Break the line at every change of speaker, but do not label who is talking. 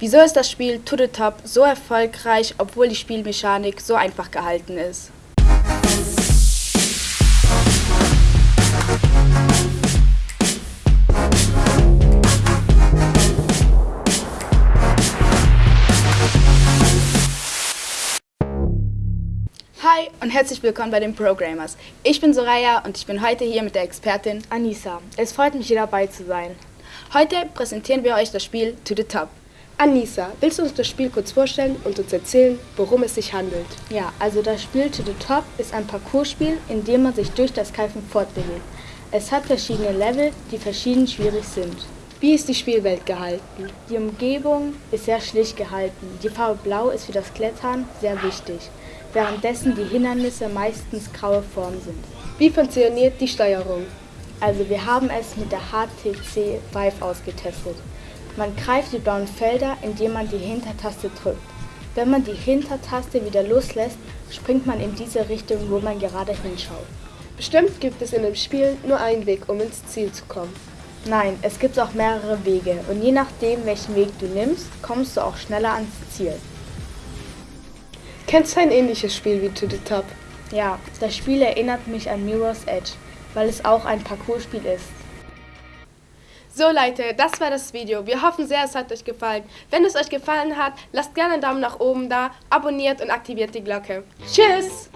Wieso ist das Spiel To the Top so erfolgreich, obwohl die Spielmechanik so einfach gehalten ist? Hi und herzlich willkommen bei den Programmers. Ich bin Soraya und ich bin heute hier mit der Expertin
Anissa. Es freut mich, hier dabei zu sein.
Heute präsentieren wir euch das Spiel To the Top.
Anissa, willst du uns das Spiel kurz vorstellen und uns erzählen, worum es sich handelt?
Ja, also das Spiel To the Top ist ein Parcourspiel, in dem man sich durch das Greifen fortbewegt. Es hat verschiedene Level, die verschieden schwierig sind.
Wie ist die Spielwelt gehalten?
Die Umgebung ist sehr schlicht gehalten. Die Farbe Blau ist für das Klettern sehr wichtig, währenddessen die Hindernisse meistens graue Formen sind.
Wie funktioniert die Steuerung?
Also wir haben es mit der HTC Vive ausgetestet. Man greift die blauen Felder, indem man die Hintertaste drückt. Wenn man die Hintertaste wieder loslässt, springt man in diese Richtung, wo man gerade hinschaut.
Bestimmt gibt es in dem Spiel nur einen Weg, um ins Ziel zu kommen.
Nein, es gibt auch mehrere Wege und je nachdem, welchen Weg du nimmst, kommst du auch schneller ans Ziel.
Kennst du ein ähnliches Spiel wie To the Top?
Ja, das Spiel erinnert mich an Mirror's Edge, weil es auch ein Parcourspiel ist.
So Leute, das war das Video. Wir hoffen sehr, es hat euch gefallen. Wenn es euch gefallen hat, lasst gerne einen Daumen nach oben da, abonniert und aktiviert die Glocke. Tschüss!